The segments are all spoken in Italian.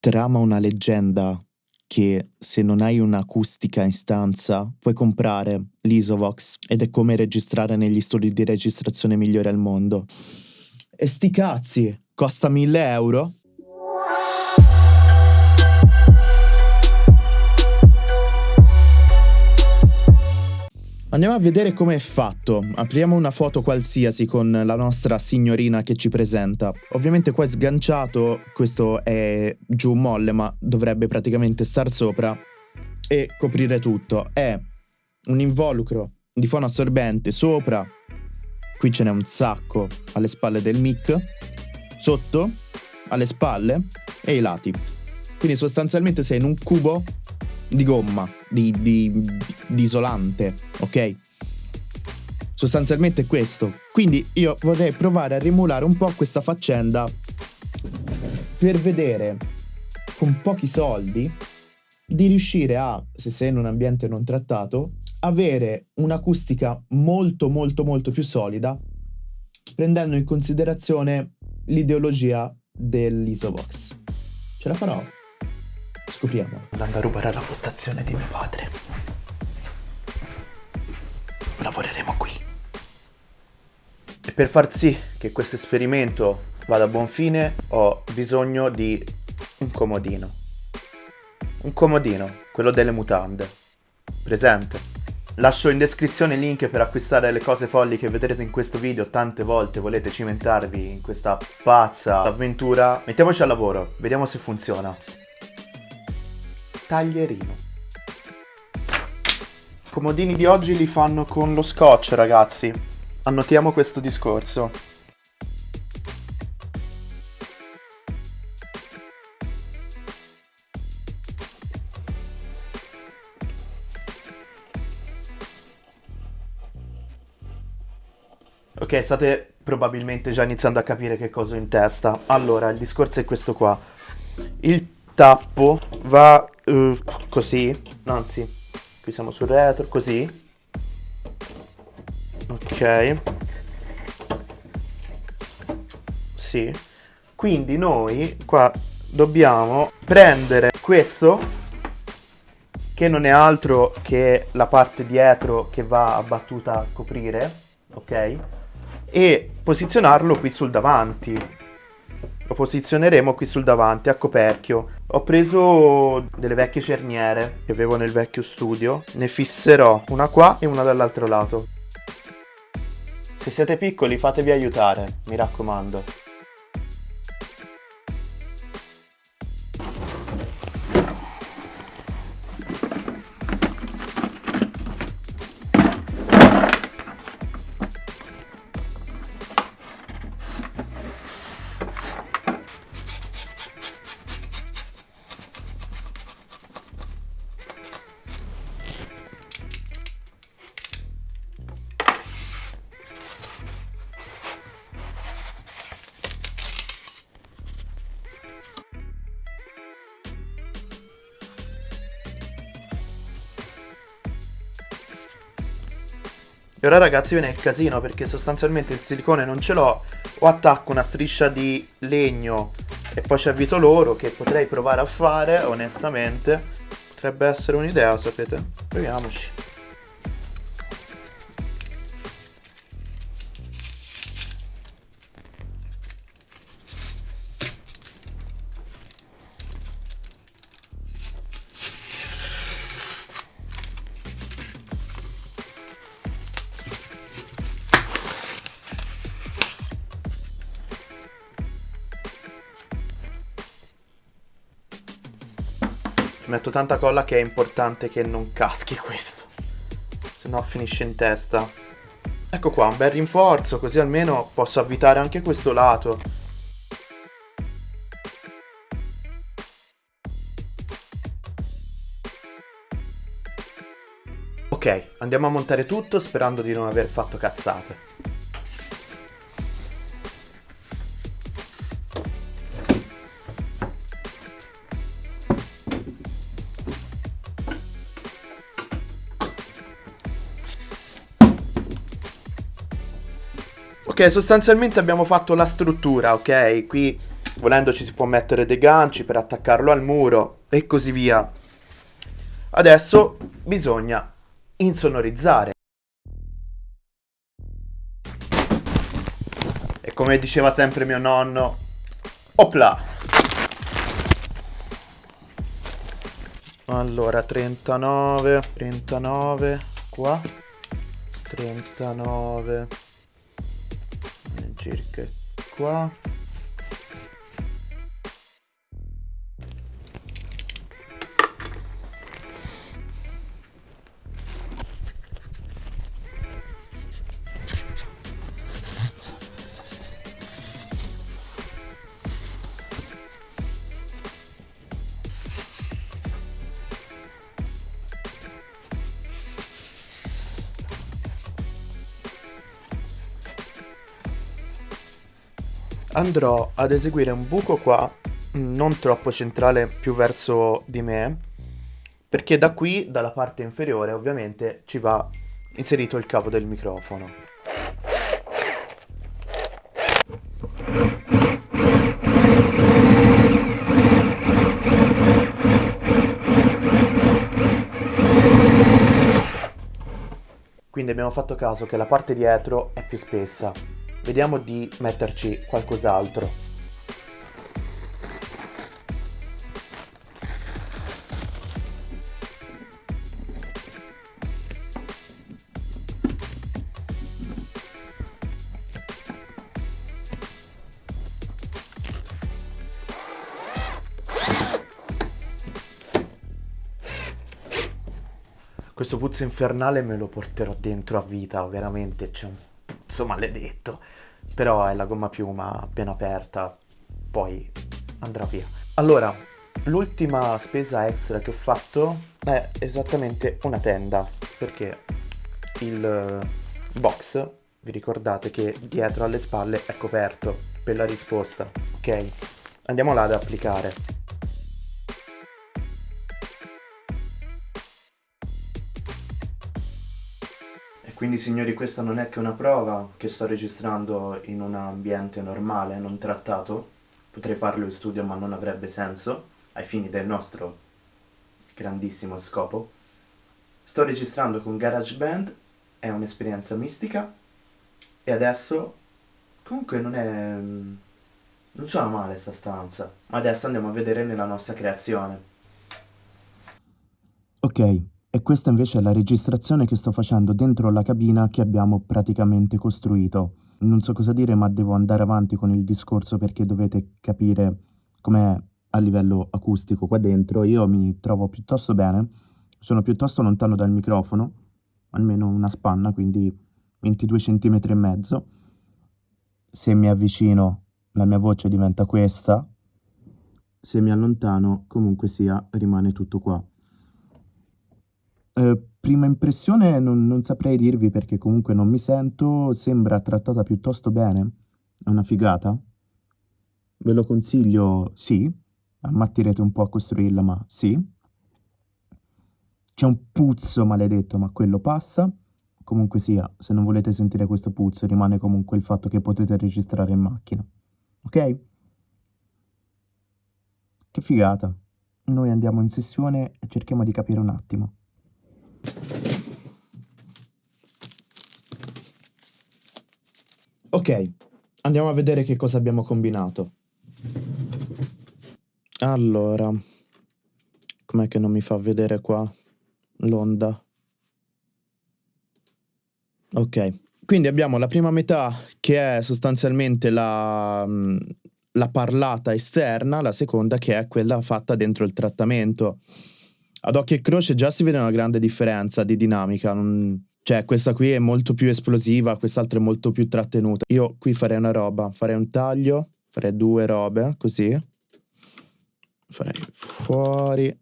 trama una leggenda che se non hai un'acustica in stanza puoi comprare l'Isovox ed è come registrare negli studi di registrazione migliori al mondo. E sti cazzi, costa 1000 euro Andiamo a vedere come è fatto. Apriamo una foto qualsiasi con la nostra signorina che ci presenta. Ovviamente qua è sganciato, questo è giù molle, ma dovrebbe praticamente star sopra e coprire tutto. È un involucro di fono assorbente sopra, qui ce n'è un sacco alle spalle del mic, sotto, alle spalle e ai lati. Quindi sostanzialmente sei in un cubo di gomma, di, di, di isolante, ok? Sostanzialmente questo. Quindi io vorrei provare a rimulare un po' questa faccenda per vedere con pochi soldi di riuscire a, se sei in un ambiente non trattato, avere un'acustica molto molto molto più solida prendendo in considerazione l'ideologia dell'Isovox. Ce la farò? Scopriamo. Andando a rubare la postazione di mio padre. Lavoreremo qui. E per far sì che questo esperimento vada a buon fine ho bisogno di un comodino. Un comodino, quello delle mutande. Presente? Lascio in descrizione il link per acquistare le cose folli che vedrete in questo video tante volte volete cimentarvi in questa pazza avventura. Mettiamoci al lavoro, vediamo se funziona taglierino. I comodini di oggi li fanno con lo scotch, ragazzi. Annotiamo questo discorso. Ok, state probabilmente già iniziando a capire che cosa ho in testa. Allora, il discorso è questo qua. Il tappo va uh, così, anzi, qui siamo sul retro, così. Ok. Sì. Quindi noi qua dobbiamo prendere questo, che non è altro che la parte dietro che va abbattuta a coprire, ok? E posizionarlo qui sul davanti lo posizioneremo qui sul davanti a coperchio. Ho preso delle vecchie cerniere che avevo nel vecchio studio, ne fisserò una qua e una dall'altro lato. Se siete piccoli fatevi aiutare, mi raccomando. E ora ragazzi viene il casino perché sostanzialmente il silicone non ce l'ho. O attacco una striscia di legno e poi ci avvito loro che potrei provare a fare onestamente. Potrebbe essere un'idea sapete? Proviamoci metto tanta colla che è importante che non caschi questo. Se no finisce in testa. Ecco qua, un bel rinforzo, così almeno posso avvitare anche questo lato. Ok, andiamo a montare tutto sperando di non aver fatto cazzate. Ok, sostanzialmente abbiamo fatto la struttura, ok? Qui Volendo ci si può mettere dei ganci per attaccarlo al muro e così via. Adesso bisogna insonorizzare. E come diceva sempre mio nonno, opla! Allora, 39, 39, qua, 39, circa qua. Andrò ad eseguire un buco qua, non troppo centrale, più verso di me, perché da qui, dalla parte inferiore, ovviamente, ci va inserito il cavo del microfono. Quindi abbiamo fatto caso che la parte dietro è più spessa, Vediamo di metterci qualcos'altro. Questo puzzo infernale me lo porterò dentro a vita, veramente, c'è un puzzo maledetto. Però è la gomma piuma appena aperta, poi andrà via. Allora, l'ultima spesa extra che ho fatto è esattamente una tenda, perché il box, vi ricordate che dietro alle spalle è coperto per la risposta, ok? Andiamo là ad applicare. Quindi signori questa non è che una prova che sto registrando in un ambiente normale, non trattato. Potrei farlo in studio ma non avrebbe senso, ai fini del nostro grandissimo scopo. Sto registrando con GarageBand, è un'esperienza mistica e adesso comunque non è... non suona male sta stanza, ma adesso andiamo a vedere nella nostra creazione. Ok, e questa invece è la registrazione che sto facendo dentro la cabina che abbiamo praticamente costruito. Non so cosa dire, ma devo andare avanti con il discorso perché dovete capire com'è a livello acustico qua dentro. Io mi trovo piuttosto bene, sono piuttosto lontano dal microfono, almeno una spanna, quindi 22 cm e mezzo. Se mi avvicino la mia voce diventa questa, se mi allontano comunque sia rimane tutto qua. Eh, prima impressione non, non saprei dirvi perché comunque non mi sento, sembra trattata piuttosto bene, è una figata. Ve lo consiglio, sì, ammattirete un po' a costruirla, ma sì. C'è un puzzo maledetto, ma quello passa. Comunque sia, se non volete sentire questo puzzo, rimane comunque il fatto che potete registrare in macchina. Ok? Che figata. Noi andiamo in sessione e cerchiamo di capire un attimo. Ok, andiamo a vedere che cosa abbiamo combinato. Allora, com'è che non mi fa vedere qua l'onda? Ok, quindi abbiamo la prima metà che è sostanzialmente la, la parlata esterna, la seconda che è quella fatta dentro il trattamento. Ad occhio e croce già si vede una grande differenza di dinamica. Non... Cioè, questa qui è molto più esplosiva, quest'altra è molto più trattenuta. Io qui farei una roba, farei un taglio, farei due robe, così. Farei fuori.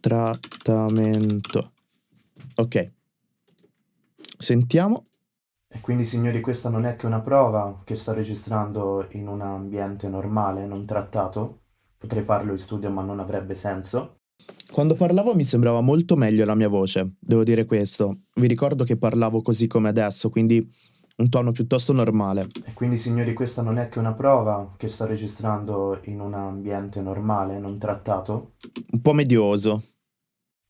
Trattamento. Ok. Sentiamo. E quindi signori questa non è che una prova che sto registrando in un ambiente normale, non trattato. Potrei farlo in studio ma non avrebbe senso. Quando parlavo mi sembrava molto meglio la mia voce, devo dire questo. Vi ricordo che parlavo così come adesso, quindi un tono piuttosto normale. E quindi signori questa non è che una prova che sto registrando in un ambiente normale, non trattato? Un po' medioso.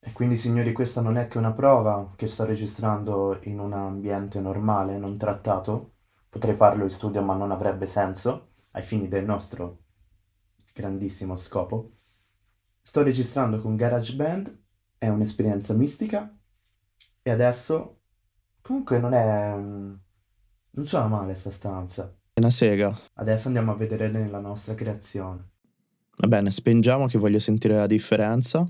E quindi signori questa non è che una prova che sto registrando in un ambiente normale, non trattato? Potrei farlo in studio ma non avrebbe senso ai fini del nostro grandissimo scopo. Sto registrando con GarageBand, è un'esperienza mistica e adesso comunque non è non suona male sta stanza. È una sega. Adesso andiamo a vedere nella nostra creazione. Va bene, spengiamo che voglio sentire la differenza.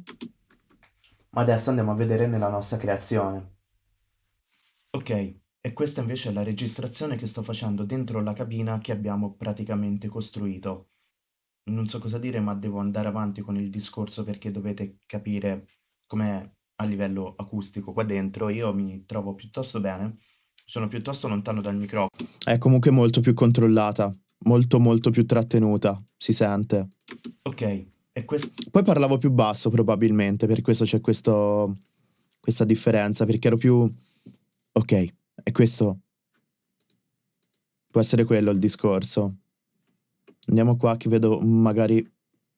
Ma adesso andiamo a vedere nella nostra creazione. Ok, e questa invece è la registrazione che sto facendo dentro la cabina che abbiamo praticamente costruito. Non so cosa dire, ma devo andare avanti con il discorso perché dovete capire com'è a livello acustico qua dentro. Io mi trovo piuttosto bene sono piuttosto lontano dal microfono. È comunque molto più controllata, molto molto più trattenuta, si sente. Ok, e questo... Poi parlavo più basso probabilmente, per questo c'è questo, questa differenza, perché ero più... Ok, e questo... Può essere quello il discorso. Andiamo qua che vedo magari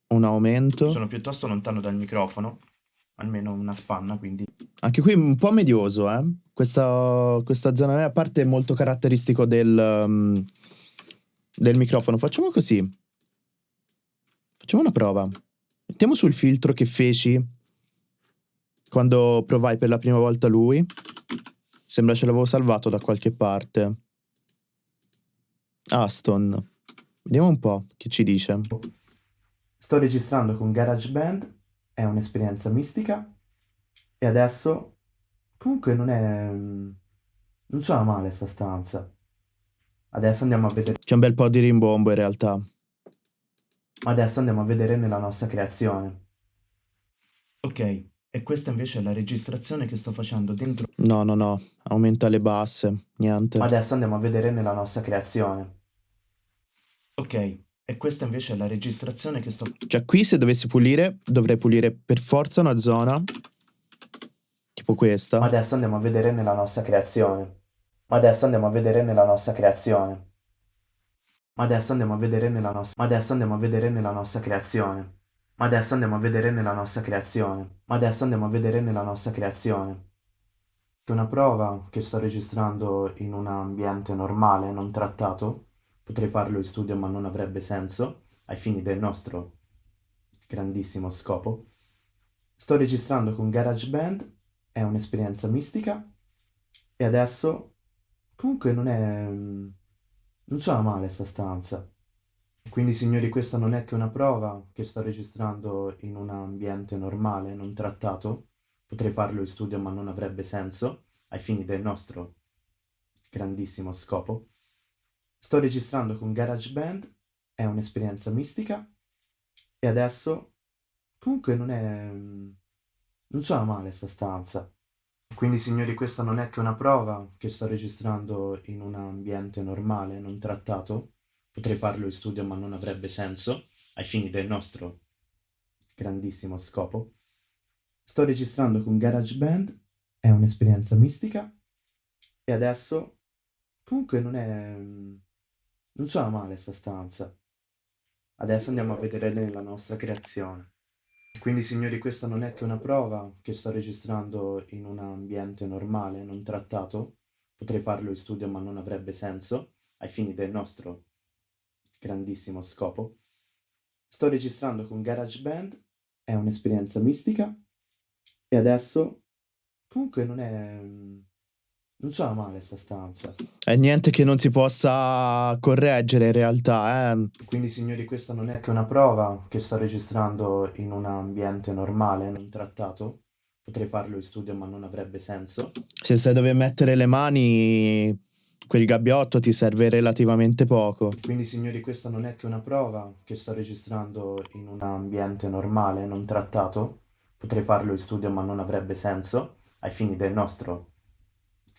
un aumento. Sono piuttosto lontano dal microfono almeno una spanna, quindi... Anche qui un po' medioso, eh? Questa, questa zona a parte è molto caratteristico del, um, del microfono. Facciamo così. Facciamo una prova. Mettiamo sul filtro che feci quando provai per la prima volta lui. Sembra ce l'avevo salvato da qualche parte. Aston. Vediamo un po' che ci dice. Sto registrando con GarageBand è un'esperienza mistica e adesso comunque non è... non suona male sta stanza. Adesso andiamo a vedere... C'è un bel po' di rimbombo in realtà. Ma adesso andiamo a vedere nella nostra creazione. Ok, e questa invece è la registrazione che sto facendo dentro... No, no, no, aumenta le basse, niente. Adesso andiamo a vedere nella nostra creazione. Ok, e questa invece è la registrazione che sto... Cioè qui se dovessi pulire, dovrei pulire per forza una zona, tipo questa. Ma adesso andiamo a vedere nella nostra creazione. Ma adesso andiamo a vedere nella nostra creazione. Ma adesso andiamo a vedere nella nostra... Ma adesso andiamo a vedere nella nostra creazione. Ma adesso andiamo a vedere nella nostra creazione. Ma adesso andiamo a vedere nella nostra creazione. Che una prova che sto registrando in un ambiente normale, non trattato, Potrei farlo in studio ma non avrebbe senso ai fini del nostro grandissimo scopo. Sto registrando con GarageBand, è un'esperienza mistica e adesso comunque non è... non suona male sta stanza. Quindi signori questa non è che una prova che sto registrando in un ambiente normale, non trattato. Potrei farlo in studio ma non avrebbe senso ai fini del nostro grandissimo scopo. Sto registrando con GarageBand, è un'esperienza mistica e adesso comunque non è... non suona male sta stanza. Quindi signori questa non è che una prova che sto registrando in un ambiente normale, non trattato. Potrei farlo in studio ma non avrebbe senso ai fini del nostro grandissimo scopo. Sto registrando con GarageBand, è un'esperienza mistica e adesso comunque non è non suona male sta stanza. Adesso andiamo a vedere nella nostra creazione. Quindi signori questa non è che una prova che sto registrando in un ambiente normale, non trattato. Potrei farlo in studio ma non avrebbe senso ai fini del nostro grandissimo scopo. Sto registrando con GarageBand, è un'esperienza mistica e adesso comunque non è non suona male sta stanza. È niente che non si possa correggere in realtà, eh. Quindi signori questa non è che una prova che sto registrando in un ambiente normale, non trattato. Potrei farlo in studio ma non avrebbe senso. Se sai dove mettere le mani, quel gabbiotto ti serve relativamente poco. Quindi signori questa non è che una prova che sto registrando in un ambiente normale, non trattato. Potrei farlo in studio ma non avrebbe senso ai fini del nostro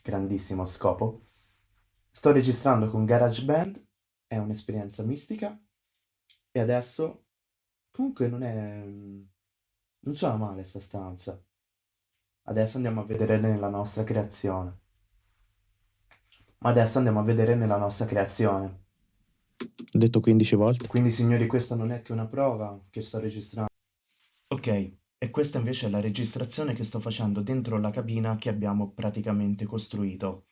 grandissimo scopo. Sto registrando con GarageBand, è un'esperienza mistica e adesso comunque non è... non suona male sta stanza. Adesso andiamo a vedere nella nostra creazione. Ma adesso andiamo a vedere nella nostra creazione. Ho detto 15 volte. Quindi signori questa non è che una prova che sto registrando. Ok, e questa invece è la registrazione che sto facendo dentro la cabina che abbiamo praticamente costruito.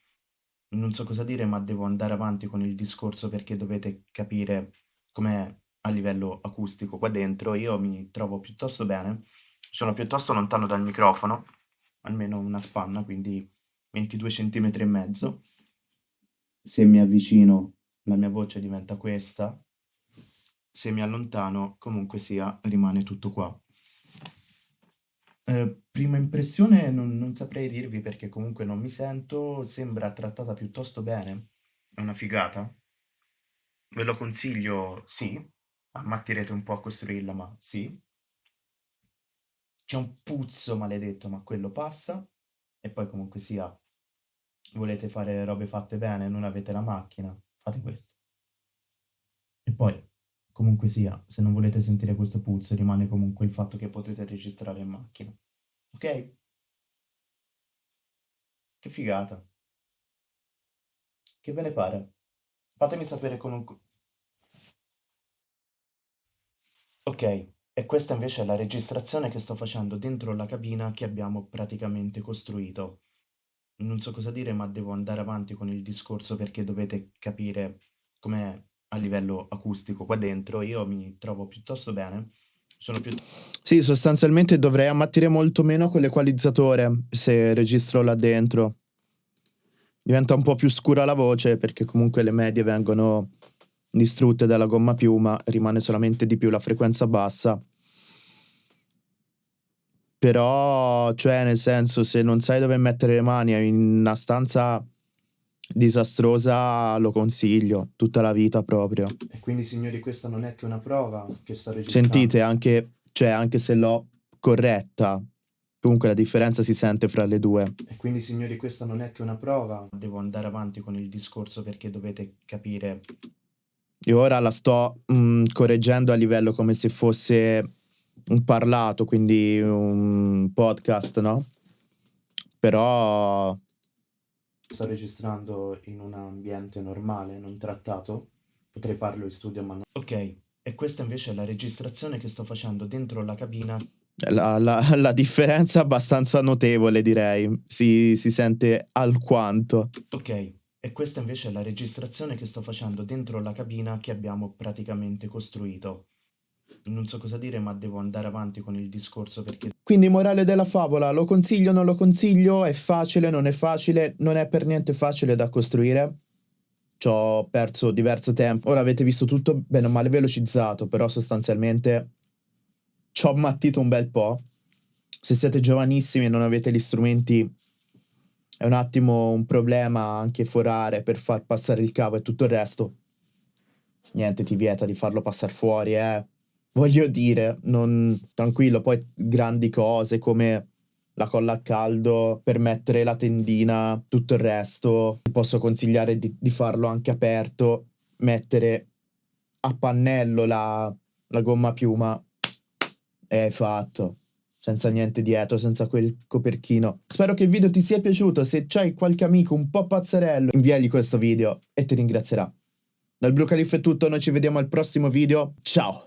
Non so cosa dire ma devo andare avanti con il discorso perché dovete capire com'è a livello acustico qua dentro. Io mi trovo piuttosto bene, sono piuttosto lontano dal microfono, almeno una spanna, quindi 22 cm e mezzo se mi avvicino la mia voce diventa questa, se mi allontano comunque sia rimane tutto qua. Eh, prima impressione non, non saprei dirvi perché comunque non mi sento, sembra trattata piuttosto bene, è una figata. Ve lo consiglio, sì, ammattirete un po' a costruirla, ma sì. C'è un puzzo maledetto, ma quello passa. E poi comunque sia, volete fare robe fatte bene, non avete la macchina, fate questo. E poi, comunque sia, se non volete sentire questo puzzo, rimane comunque il fatto che potete registrare in macchina. Ok? Che figata. Che ve ne pare? Fatemi sapere con un... Ok, e questa invece è la registrazione che sto facendo dentro la cabina che abbiamo praticamente costruito non so cosa dire, ma devo andare avanti con il discorso perché dovete capire com'è a livello acustico qua dentro. Io mi trovo piuttosto bene. Sono più... Sì, sostanzialmente dovrei ammattire molto meno con l'equalizzatore se registro là dentro. Diventa un po' più scura la voce perché comunque le medie vengono distrutte dalla gomma piuma, rimane solamente di più la frequenza bassa però, cioè, nel senso, se non sai dove mettere le mani in una stanza disastrosa, lo consiglio tutta la vita proprio. E quindi, signori, questa non è che una prova che sto registrando. Sentite, anche, cioè, anche se l'ho corretta, comunque la differenza si sente fra le due. E quindi, signori, questa non è che una prova. Devo andare avanti con il discorso perché dovete capire. Io ora la sto mh, mm, correggendo a livello come se fosse un parlato, quindi un podcast, no? Però sto registrando in un ambiente normale, non trattato. Potrei farlo in studio, ma no. Ok, e questa invece è la registrazione che sto facendo dentro la cabina. La, la, la differenza è abbastanza notevole, direi. Si, si sente alquanto. Ok, e questa invece è la registrazione che sto facendo dentro la cabina che abbiamo praticamente costruito non so cosa dire, ma devo andare avanti con il discorso perché... Quindi morale della favola, lo consiglio, non lo consiglio, è facile, non è facile, non è per niente facile da costruire. Ci ho perso diverso tempo. Ora avete visto tutto bene o male velocizzato, però sostanzialmente ci ho mattito un bel po'. Se siete giovanissimi e non avete gli strumenti, è un attimo un problema anche forare per far passare il cavo e tutto il resto. Niente ti vieta di farlo passare fuori, eh voglio dire, non, tranquillo, poi grandi cose come la colla a caldo per mettere la tendina, tutto il resto, ti posso consigliare di, di farlo anche aperto, mettere a pannello la, la gomma piuma e hai fatto senza niente dietro, senza quel coperchino. Spero che il video ti sia piaciuto, se c'hai qualche amico un po' pazzerello, inviagli questo video e ti ringrazierà. Dal Blue Calif è tutto, noi ci vediamo al prossimo video, ciao!